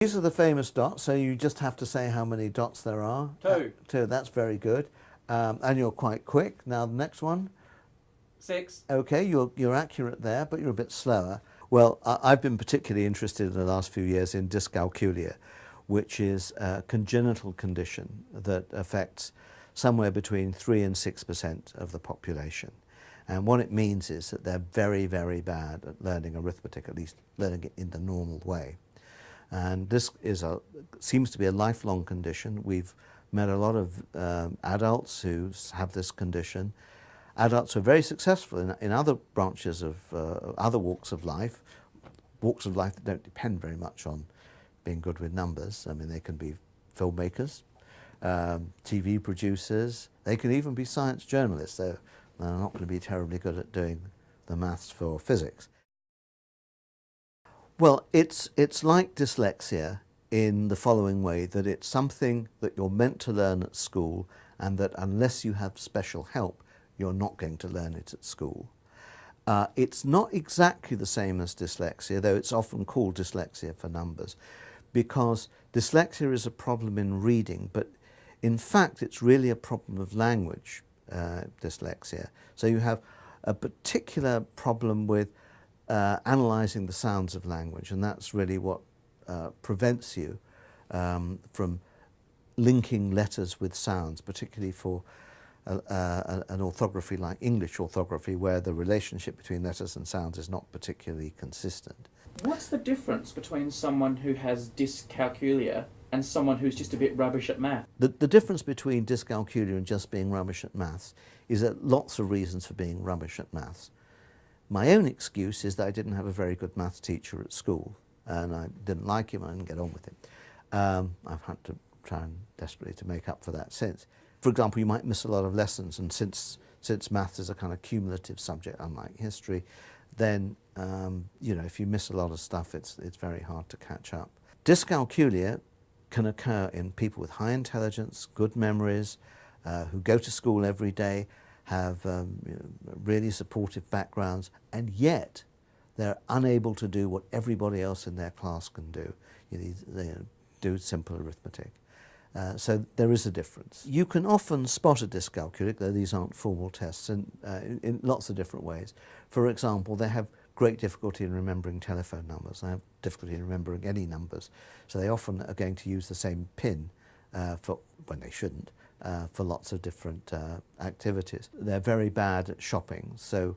These are the famous dots, so you just have to say how many dots there are. Two. Uh, two, that's very good. Um, and you're quite quick. Now the next one. Six. Okay, you're, you're accurate there, but you're a bit slower. Well, I, I've been particularly interested in the last few years in dyscalculia, which is a congenital condition that affects somewhere between 3 and 6% of the population. And what it means is that they're very, very bad at learning arithmetic, at least learning it in the normal way. And this is a, seems to be a lifelong condition. We've met a lot of um, adults who have this condition. Adults are very successful in, in other branches of uh, other walks of life, walks of life that don't depend very much on being good with numbers. I mean, they can be filmmakers, um, TV producers, they can even be science journalists. They're not going to be terribly good at doing the maths for physics. Well, it's, it's like dyslexia in the following way, that it's something that you're meant to learn at school and that unless you have special help, you're not going to learn it at school. Uh, it's not exactly the same as dyslexia, though it's often called dyslexia for numbers, because dyslexia is a problem in reading, but in fact it's really a problem of language, uh, dyslexia. So you have a particular problem with uh, analysing the sounds of language, and that's really what uh, prevents you um, from linking letters with sounds, particularly for a, a, an orthography like English orthography, where the relationship between letters and sounds is not particularly consistent. What's the difference between someone who has dyscalculia and someone who's just a bit rubbish at math? The, the difference between dyscalculia and just being rubbish at maths is that lots of reasons for being rubbish at maths. My own excuse is that I didn't have a very good maths teacher at school and I didn't like him, I didn't get on with him. Um, I've had to try and desperately to make up for that since. For example, you might miss a lot of lessons and since, since maths is a kind of cumulative subject, unlike history, then um, you know, if you miss a lot of stuff, it's, it's very hard to catch up. Dyscalculia can occur in people with high intelligence, good memories, uh, who go to school every day, have um, you know, really supportive backgrounds, and yet they're unable to do what everybody else in their class can do. You know, they do simple arithmetic. Uh, so there is a difference. You can often spot a dyscalculic, though these aren't formal tests, in, uh, in, lots of different ways. For example, they have great difficulty in remembering telephone numbers. They have difficulty in remembering any numbers. So they often are going to use the same pin uh, for when they shouldn't uh, for lots of different uh, activities. They're very bad at shopping. So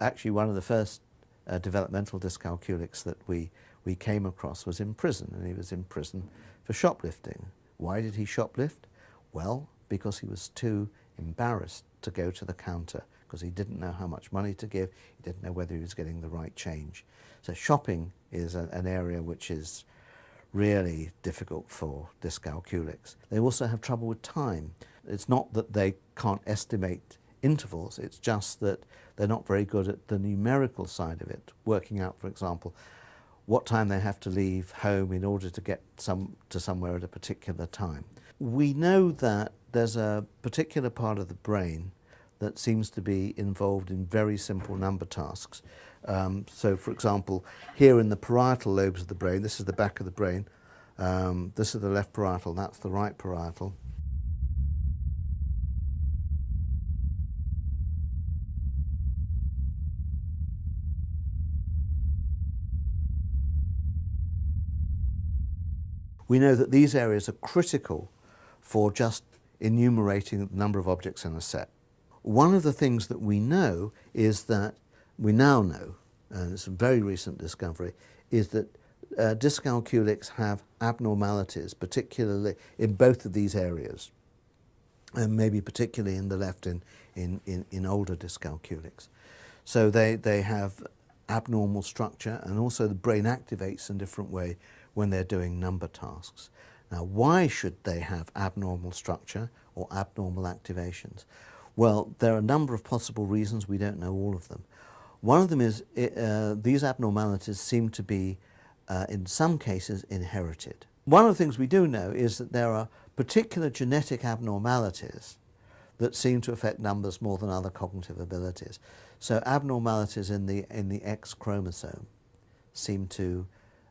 actually one of the first uh, developmental dyscalculics that we, we came across was in prison, and he was in prison for shoplifting. Why did he shoplift? Well, because he was too embarrassed to go to the counter because he didn't know how much money to give, he didn't know whether he was getting the right change. So shopping is a, an area which is really difficult for dyscalculics. They also have trouble with time. It's not that they can't estimate intervals, it's just that they're not very good at the numerical side of it, working out, for example, what time they have to leave home in order to get some, to somewhere at a particular time. We know that there's a particular part of the brain that seems to be involved in very simple number tasks. Um, so for example, here in the parietal lobes of the brain, this is the back of the brain, um, this is the left parietal, that's the right parietal. We know that these areas are critical for just enumerating the number of objects in a set. One of the things that we know is that, we now know, and it's a very recent discovery, is that uh, dyscalculics have abnormalities, particularly in both of these areas, and maybe particularly in the left in, in, in, in older dyscalculics. So they, they have abnormal structure and also the brain activates in a different way when they're doing number tasks. Now why should they have abnormal structure or abnormal activations? Well, there are a number of possible reasons, we don't know all of them. One of them is uh, these abnormalities seem to be, uh, in some cases, inherited. One of the things we do know is that there are particular genetic abnormalities that seem to affect numbers more than other cognitive abilities. So abnormalities in the, in the X chromosome seem to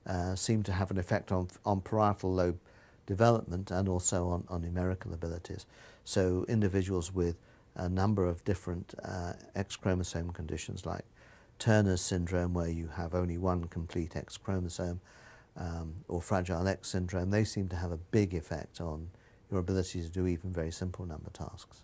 uh, seem to have an effect on, on parietal lobe development and also on, on numerical abilities. So individuals with a number of different uh, X chromosome conditions like Turner's syndrome where you have only one complete X chromosome um, or Fragile X syndrome, they seem to have a big effect on your ability to do even very simple number tasks.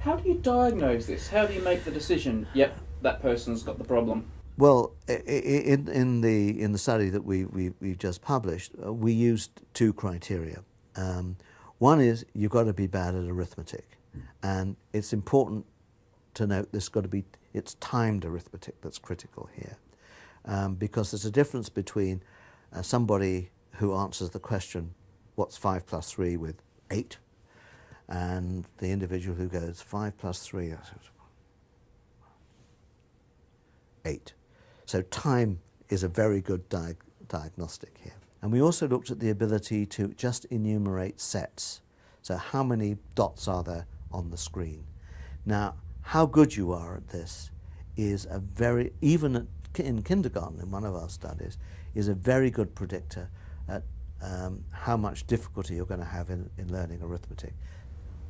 How do you diagnose this? How do you make the decision, yep, that person's got the problem? Well, in, in, the, in the study that we, we, we've just published, uh, we used two criteria. Um, one is you've got to be bad at arithmetic. And it's important to note there's got to be, it's timed arithmetic that's critical here. Um, because there's a difference between uh, somebody who answers the question, what's 5 plus 3 with 8, and the individual who goes 5 plus 3, 8. So time is a very good di diagnostic here. And we also looked at the ability to just enumerate sets. So how many dots are there on the screen? Now, how good you are at this is a very, even at, in kindergarten in one of our studies, is a very good predictor at um, how much difficulty you're going to have in, in learning arithmetic.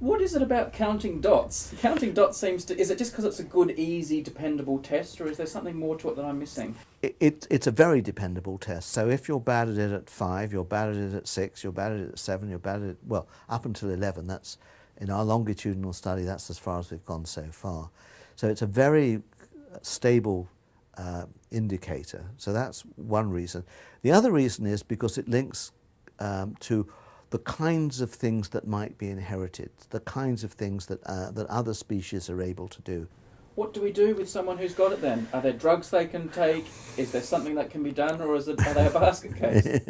What is it about counting dots? Counting dots seems to. Is it just because it's a good, easy, dependable test, or is there something more to it that I'm missing? It, it, it's a very dependable test. So if you're bad at it at five, you're bad at it at six, you're bad at it at seven, you're bad at it, well, up until 11. That's, in our longitudinal study, that's as far as we've gone so far. So it's a very stable uh, indicator. So that's one reason. The other reason is because it links um, to the kinds of things that might be inherited, the kinds of things that, uh, that other species are able to do. What do we do with someone who's got it then? Are there drugs they can take? Is there something that can be done or is it, are they a basket case?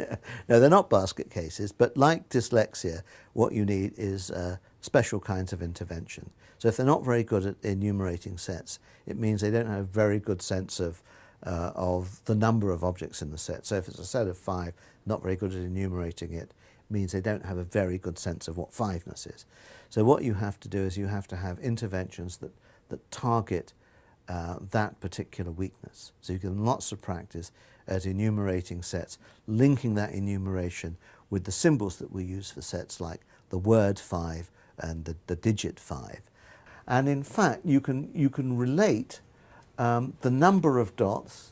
no, they're not basket cases, but like dyslexia, what you need is uh, special kinds of intervention. So if they're not very good at enumerating sets, it means they don't have a very good sense of, uh, of the number of objects in the set. So if it's a set of five, not very good at enumerating it, means they don't have a very good sense of what fiveness is. So what you have to do is you have to have interventions that, that target uh, that particular weakness. So you can lots of practice at enumerating sets, linking that enumeration with the symbols that we use for sets like the word five and the, the digit five. And in fact, you can, you can relate um, the number of dots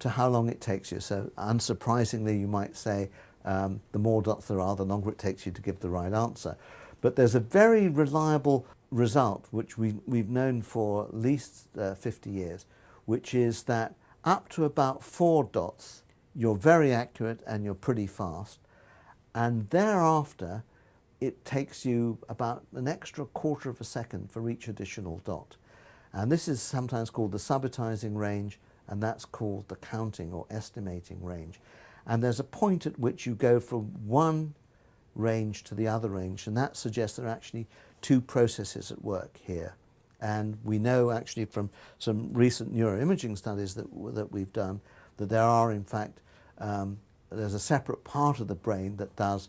to how long it takes you. So unsurprisingly, you might say, um, the more dots there are, the longer it takes you to give the right answer. But there's a very reliable result, which we, we've known for at least uh, 50 years, which is that up to about four dots, you're very accurate and you're pretty fast. And thereafter, it takes you about an extra quarter of a second for each additional dot. And this is sometimes called the subitizing range, and that's called the counting or estimating range. And there's a point at which you go from one range to the other range, and that suggests there are actually two processes at work here. And we know actually from some recent neuroimaging studies that, that we've done that there are in fact, um, there's a separate part of the brain that does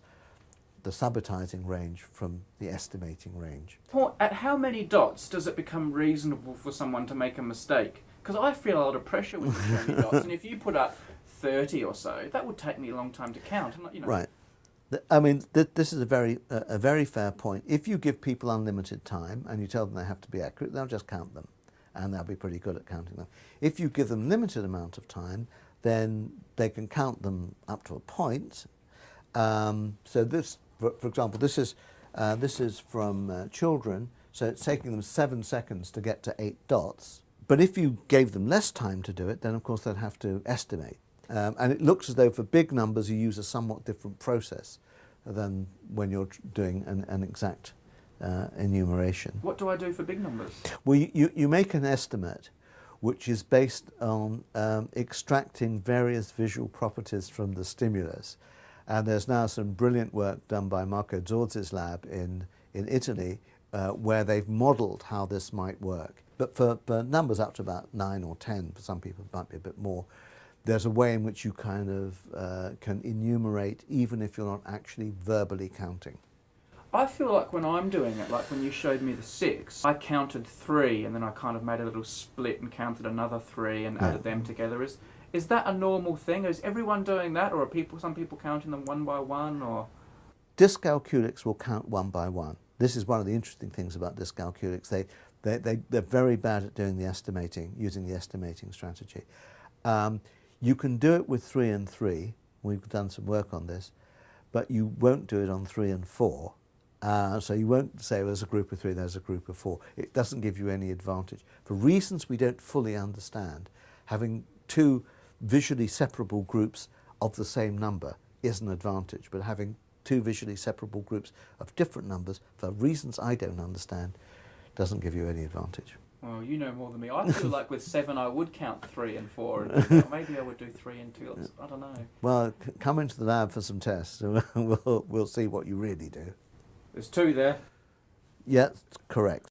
the subitizing range from the estimating range. At how many dots does it become reasonable for someone to make a mistake? Because I feel a lot of pressure with many dots, and if you put up 30 or so, that would take me a long time to count. You know. Right. I mean, th this is a very, uh, a very fair point. If you give people unlimited time and you tell them they have to be accurate, they'll just count them and they'll be pretty good at counting them. If you give them limited amount of time, then they can count them up to a point. Um, so this, for, for, example, this is, uh, this is from uh, children, so it's taking them seven seconds to get to eight dots. But if you gave them less time to do it, then of course they'd have to estimate. Um, and it looks as though for big numbers you use a somewhat different process than when you're doing an, an exact uh, enumeration. What do I do for big numbers? Well, you, you make an estimate which is based on um, extracting various visual properties from the stimulus. And there's now some brilliant work done by Marco Zorzi's lab in, in Italy uh, where they've modeled how this might work. But for, for numbers up to about 9 or 10, for some people it might be a bit more, there's a way in which you kind of uh, can enumerate even if you're not actually verbally counting. I feel like when I'm doing it, like when you showed me the six, I counted three and then I kind of made a little split and counted another three and Yeah. added them together. Is is that a normal thing? Is everyone doing that, or are people some people counting them one by one? Or Dyscalculics will count one by one. This is one of the interesting things about dyscalculics. They, they, they, they're very bad at doing the estimating, using the estimating strategy. Um, you can do it with three and three. We've done some work on this, but you won't do it on three and four. Uh, so you won't say well, there's a group of three, there's a group of four. It doesn't give you any advantage. For reasons we don't fully understand, having two visually separable groups of the same number is an advantage, but having two visually separable groups of different numbers, for reasons I don't understand, doesn't give you any advantage. Well, you know more than me. I feel like with seven, I would count three and four, and maybe I would do three and two. I don't know. Well, c- come into the lab for some tests, and we'll, we'll see what you really do. There's two there. Yes, correct.